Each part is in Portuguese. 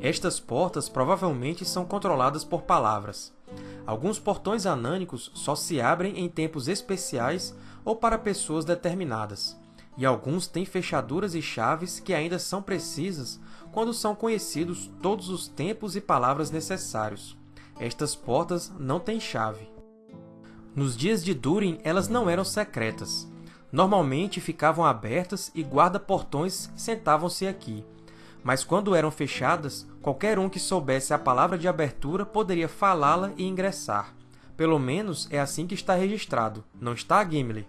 Estas portas provavelmente são controladas por palavras. Alguns portões anânicos só se abrem em tempos especiais ou para pessoas determinadas, e alguns têm fechaduras e chaves que ainda são precisas quando são conhecidos todos os tempos e palavras necessários. Estas portas não têm chave. Nos dias de Durin, elas não eram secretas. Normalmente ficavam abertas e guarda-portões sentavam-se aqui. Mas quando eram fechadas, qualquer um que soubesse a palavra de abertura poderia falá-la e ingressar. Pelo menos é assim que está registrado, não está, Gimli?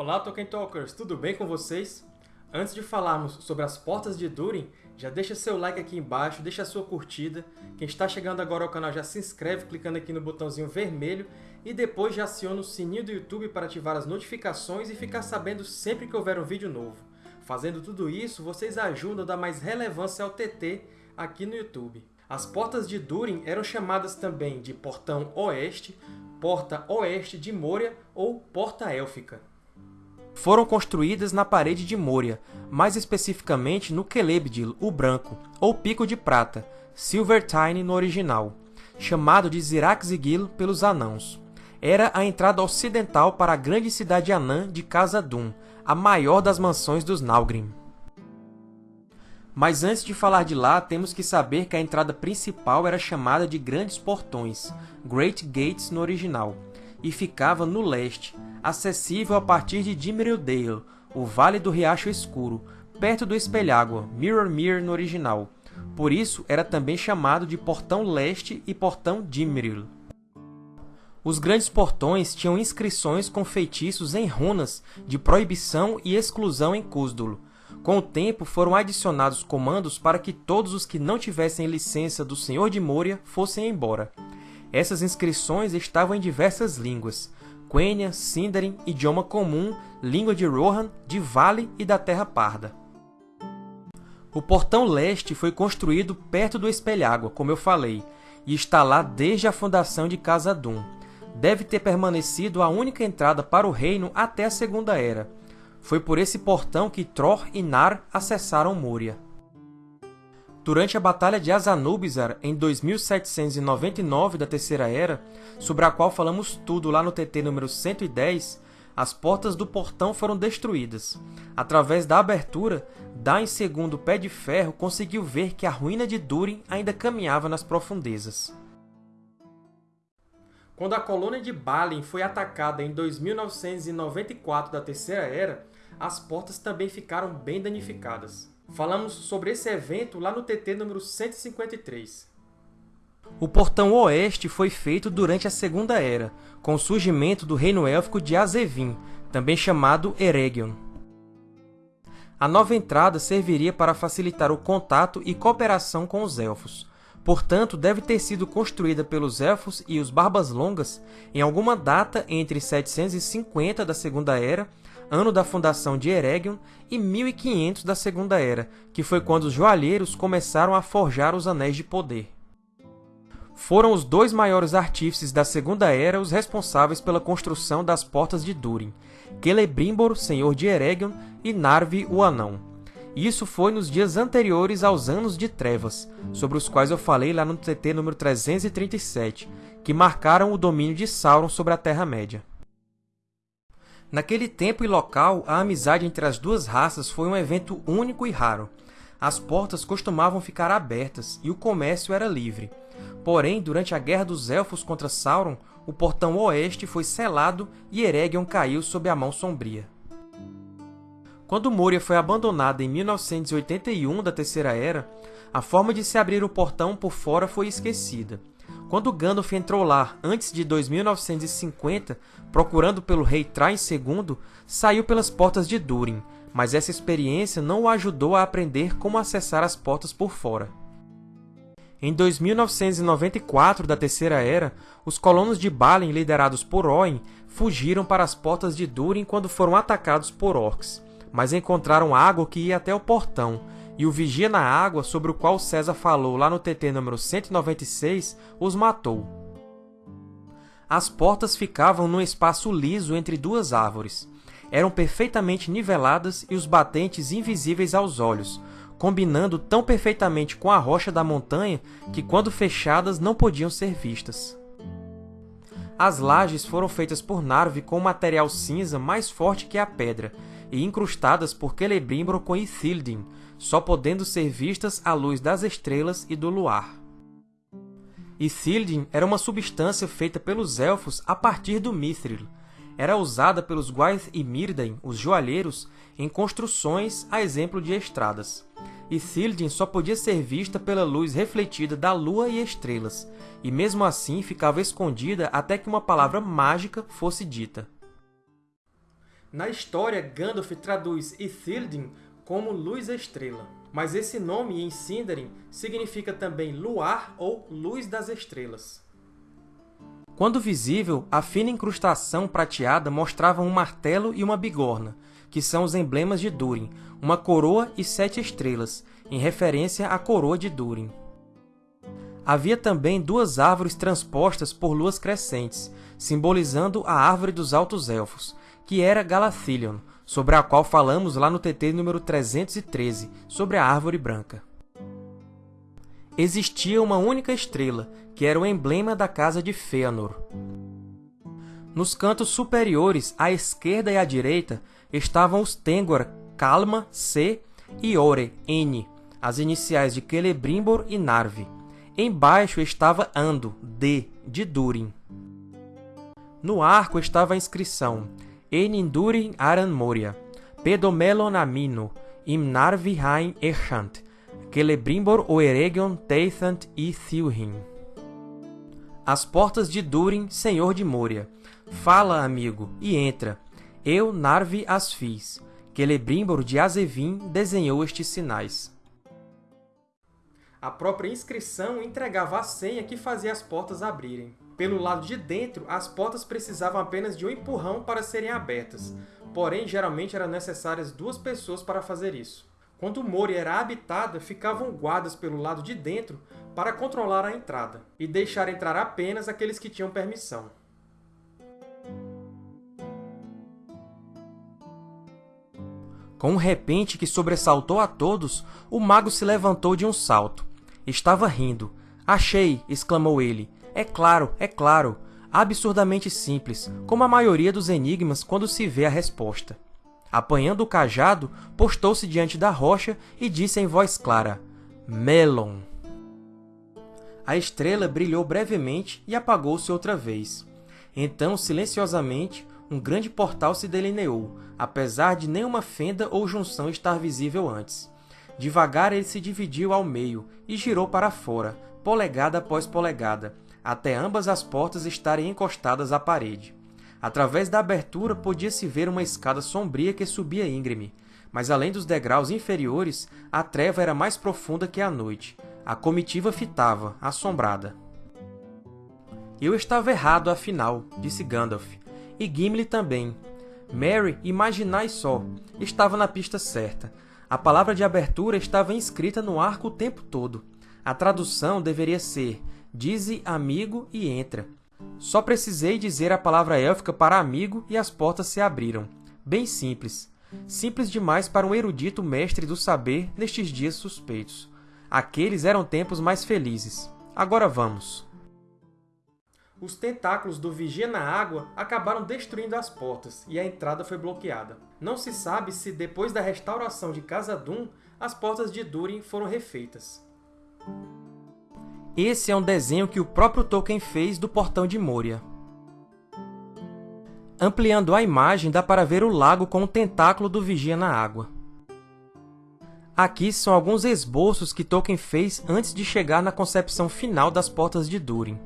Olá, Tolkien Talkers! Tudo bem com vocês? Antes de falarmos sobre as Portas de Durin, já deixa seu like aqui embaixo, deixa sua curtida. Quem está chegando agora ao canal já se inscreve clicando aqui no botãozinho vermelho e depois já aciona o sininho do YouTube para ativar as notificações e ficar sabendo sempre que houver um vídeo novo. Fazendo tudo isso, vocês ajudam a dar mais relevância ao TT aqui no YouTube. As Portas de Durin eram chamadas também de Portão Oeste, Porta Oeste de Moria ou Porta Élfica foram construídas na parede de Moria, mais especificamente no Celebdil, o Branco, ou Pico de Prata, Silvertine no original, chamado de Zirax-Sigil pelos Anãos. Era a entrada ocidental para a grande cidade anã de Khazad-dûm, a maior das mansões dos Nalgrim. Mas antes de falar de lá, temos que saber que a entrada principal era chamada de Grandes Portões, Great Gates no original, e ficava no leste, acessível a partir de Dimmerilldale, o Vale do Riacho Escuro, perto do Espelhágua, Mirrormere no original. Por isso, era também chamado de Portão Leste e Portão Dimmeril. Os grandes portões tinham inscrições com feitiços em runas de proibição e exclusão em Cúsdulo. Com o tempo, foram adicionados comandos para que todos os que não tivessem licença do Senhor de Moria fossem embora. Essas inscrições estavam em diversas línguas, Quenya, Sindarin, idioma comum, língua de Rohan, de Vale e da Terra Parda. O Portão Leste foi construído perto do Espelhágua, como eu falei, e está lá desde a fundação de Khazad-dûm. Deve ter permanecido a única entrada para o reino até a Segunda Era. Foi por esse portão que Tror e Nar acessaram Moria. Durante a Batalha de Azanubizar, em 2799 da Terceira Era, sobre a qual falamos tudo lá no TT número 110, as portas do portão foram destruídas. Através da abertura, Dain II Pé de Ferro conseguiu ver que a ruína de Durin ainda caminhava nas profundezas. Quando a colônia de Balin foi atacada em 2994 da Terceira Era, as portas também ficaram bem danificadas. Falamos sobre esse evento lá no TT número 153. O Portão Oeste foi feito durante a Segunda Era, com o surgimento do Reino Élfico de Azevin, também chamado Eregion. A nova entrada serviria para facilitar o contato e cooperação com os Elfos. Portanto, deve ter sido construída pelos Elfos e os Barbas Longas em alguma data entre 750 da Segunda Era ano da fundação de Eregion, e 1500 da Segunda Era, que foi quando os joalheiros começaram a forjar os Anéis de Poder. Foram os dois maiores artífices da Segunda Era os responsáveis pela construção das Portas de Durin, Celebrimbor, senhor de Eregion, e Narvi, o Anão. Isso foi nos dias anteriores aos Anos de Trevas, sobre os quais eu falei lá no TT número 337, que marcaram o domínio de Sauron sobre a Terra-média. Naquele tempo e local, a amizade entre as duas raças foi um evento único e raro. As portas costumavam ficar abertas e o comércio era livre. Porém, durante a Guerra dos Elfos contra Sauron, o Portão Oeste foi selado e Eregion caiu sob a Mão Sombria. Quando Moria foi abandonada em 1981 da Terceira Era, a forma de se abrir o portão por fora foi esquecida. Quando Gandalf entrou lá antes de 2950, procurando pelo rei Train II, saiu pelas portas de Durin, mas essa experiência não o ajudou a aprender como acessar as portas por fora. Em 2994 da Terceira Era, os colonos de Balin liderados por Oin fugiram para as portas de Durin quando foram atacados por orcs, mas encontraram água que ia até o portão, e o vigia na água, sobre o qual César falou lá no TT número 196, os matou. As portas ficavam num espaço liso entre duas árvores. Eram perfeitamente niveladas e os batentes invisíveis aos olhos, combinando tão perfeitamente com a rocha da montanha que, quando fechadas, não podiam ser vistas. As lajes foram feitas por Narvi com um material cinza mais forte que a pedra e incrustadas por Celebrimbor com Ithildin, só podendo ser vistas à luz das estrelas e do luar. Ithildin era uma substância feita pelos Elfos a partir do Mithril. Era usada pelos Gwaith e Myrdain, os joalheiros, em construções a exemplo de estradas. Ithildin só podia ser vista pela luz refletida da lua e estrelas, e mesmo assim ficava escondida até que uma palavra mágica fosse dita. Na história, Gandalf traduz Ithildin como luz-estrela, mas esse nome em Sindarin significa também luar ou luz das estrelas. Quando visível, a fina incrustação prateada mostrava um martelo e uma bigorna, que são os emblemas de Durin, uma coroa e sete estrelas, em referência à coroa de Durin. Havia também duas árvores transpostas por luas crescentes, simbolizando a Árvore dos Altos Elfos, que era Galathilion, sobre a qual falamos lá no TT número 313, sobre a Árvore Branca. Existia uma única estrela, que era o emblema da casa de Fëanor. Nos cantos superiores, à esquerda e à direita, estavam os Tengwar Kalma, C, e Ore, N, as iniciais de Celebrimbor e Narvi. Embaixo estava Ando, D, de Durin. No arco estava a inscrição Enindurin Aran Moria, Pedomelon Amino, Im Narvi Hain Erchant, Celebrimbor Oeregion Teithant e Thilhin. As portas de Durin, senhor de Moria. Fala, amigo, e entra. Eu, Narvi, as fiz. Celebrimbor de Azevin desenhou estes sinais. A própria inscrição entregava a senha que fazia as portas abrirem. Pelo lado de dentro, as portas precisavam apenas de um empurrão para serem abertas, porém, geralmente eram necessárias duas pessoas para fazer isso. Quando Moria era habitada, ficavam guardas pelo lado de dentro para controlar a entrada, e deixar entrar apenas aqueles que tinham permissão. Com um repente que sobressaltou a todos, o mago se levantou de um salto. Estava rindo. Achei! exclamou ele. É claro, é claro. Absurdamente simples, como a maioria dos enigmas quando se vê a resposta. Apanhando o cajado, postou-se diante da rocha e disse em voz clara, Melon. A estrela brilhou brevemente e apagou-se outra vez. Então, silenciosamente, um grande portal se delineou, apesar de nenhuma fenda ou junção estar visível antes. Devagar ele se dividiu ao meio e girou para fora, polegada após polegada, até ambas as portas estarem encostadas à parede. Através da abertura podia-se ver uma escada sombria que subia íngreme, mas além dos degraus inferiores, a treva era mais profunda que a noite. A comitiva fitava, assombrada. Eu estava errado, afinal, disse Gandalf e Gimli também. Mary, imaginai só, estava na pista certa. A palavra de abertura estava inscrita no arco o tempo todo. A tradução deveria ser Dize amigo e entra. Só precisei dizer a palavra élfica para amigo e as portas se abriram. Bem simples. Simples demais para um erudito mestre do saber nestes dias suspeitos. Aqueles eram tempos mais felizes. Agora vamos os tentáculos do Vigia na Água acabaram destruindo as portas e a entrada foi bloqueada. Não se sabe se, depois da restauração de Khazad-dûm, as portas de Durin foram refeitas. Esse é um desenho que o próprio Tolkien fez do Portão de Moria. Ampliando a imagem, dá para ver o lago com o tentáculo do Vigia na Água. Aqui são alguns esboços que Tolkien fez antes de chegar na concepção final das Portas de Durin.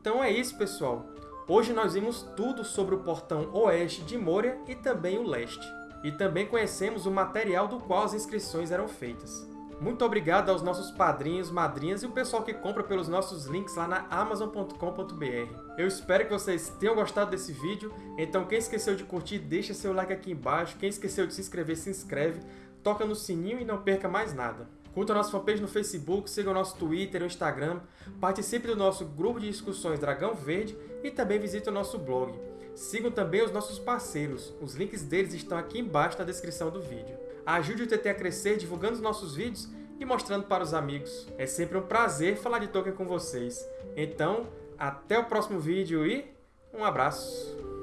Então é isso, pessoal! Hoje nós vimos tudo sobre o portão oeste de Moria e também o leste. E também conhecemos o material do qual as inscrições eram feitas. Muito obrigado aos nossos padrinhos, madrinhas e o pessoal que compra pelos nossos links lá na Amazon.com.br. Eu espero que vocês tenham gostado desse vídeo, então quem esqueceu de curtir, deixa seu like aqui embaixo, quem esqueceu de se inscrever, se inscreve, toca no sininho e não perca mais nada. Curta a nossa fanpage no Facebook, siga o nosso Twitter e Instagram, participe do nosso grupo de discussões Dragão Verde e também visite o nosso blog. Sigam também os nossos parceiros, os links deles estão aqui embaixo na descrição do vídeo. Ajude o TT a crescer divulgando os nossos vídeos e mostrando para os amigos. É sempre um prazer falar de Tolkien com vocês. Então, até o próximo vídeo e um abraço!